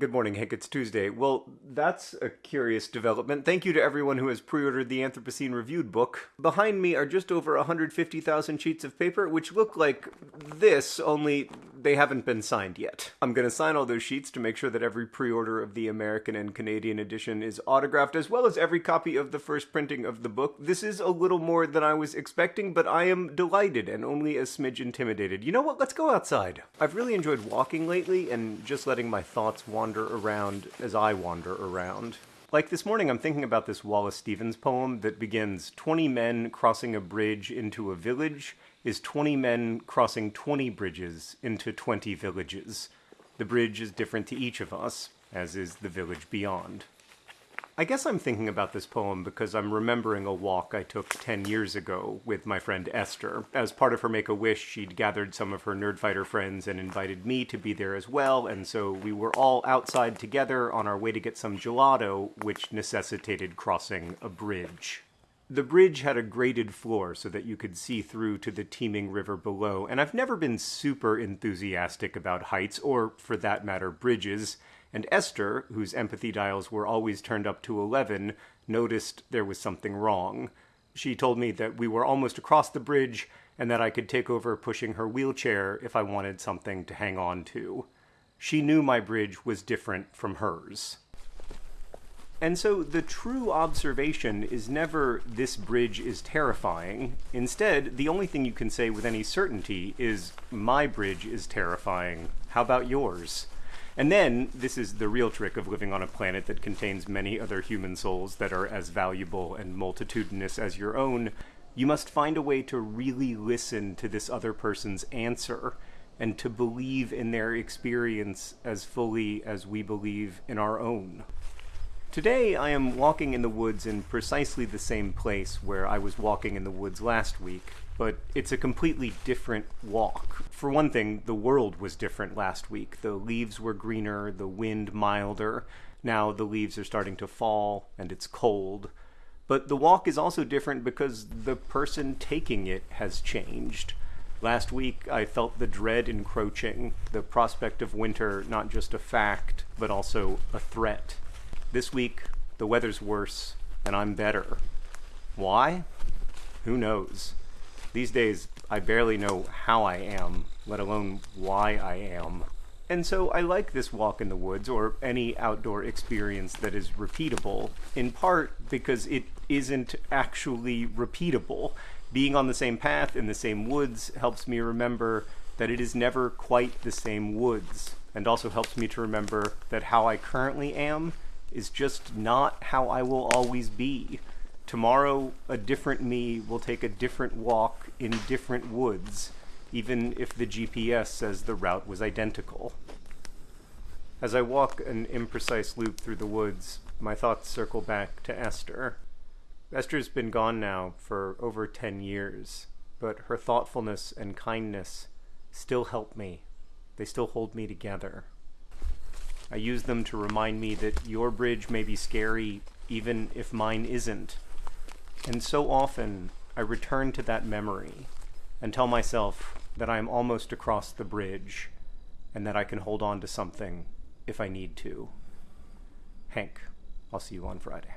Good morning, Hank. It's Tuesday. Well, that's a curious development. Thank you to everyone who has pre ordered the Anthropocene Reviewed book. Behind me are just over 150,000 sheets of paper, which look like this, only they haven't been signed yet. I'm going to sign all those sheets to make sure that every pre order of the American and Canadian edition is autographed, as well as every copy of the first printing of the book. This is a little more than I was expecting, but I am delighted and only a smidge intimidated. You know what? Let's go outside. I've really enjoyed walking lately and just letting my thoughts wander wander around as I wander around. Like this morning, I'm thinking about this Wallace Stevens poem that begins 20 men crossing a bridge into a village is 20 men crossing 20 bridges into 20 villages. The bridge is different to each of us, as is the village beyond. I guess I'm thinking about this poem because I'm remembering a walk I took 10 years ago with my friend Esther. As part of her Make-A-Wish, she'd gathered some of her Nerdfighter friends and invited me to be there as well, and so we were all outside together on our way to get some gelato, which necessitated crossing a bridge. The bridge had a grated floor so that you could see through to the teeming river below, and I've never been super enthusiastic about heights, or for that matter, bridges and Esther, whose empathy dials were always turned up to 11, noticed there was something wrong. She told me that we were almost across the bridge and that I could take over pushing her wheelchair if I wanted something to hang on to. She knew my bridge was different from hers. And so the true observation is never, this bridge is terrifying. Instead, the only thing you can say with any certainty is, my bridge is terrifying. How about yours? And then, this is the real trick of living on a planet that contains many other human souls that are as valuable and multitudinous as your own, you must find a way to really listen to this other person's answer and to believe in their experience as fully as we believe in our own. Today I am walking in the woods in precisely the same place where I was walking in the woods last week, but it's a completely different walk. For one thing, the world was different last week. The leaves were greener, the wind milder. Now the leaves are starting to fall and it's cold. But the walk is also different because the person taking it has changed. Last week, I felt the dread encroaching, the prospect of winter not just a fact, but also a threat. This week, the weather's worse, and I'm better. Why? Who knows? These days, I barely know how I am, let alone why I am. And so I like this walk in the woods, or any outdoor experience that is repeatable, in part because it isn't actually repeatable. Being on the same path in the same woods helps me remember that it is never quite the same woods, and also helps me to remember that how I currently am is just not how I will always be. Tomorrow, a different me will take a different walk in different woods, even if the GPS says the route was identical. As I walk an imprecise loop through the woods, my thoughts circle back to Esther. Esther's been gone now for over 10 years, but her thoughtfulness and kindness still help me. They still hold me together. I use them to remind me that your bridge may be scary even if mine isn't. And so often I return to that memory and tell myself that I am almost across the bridge and that I can hold on to something if I need to. Hank, I'll see you on Friday.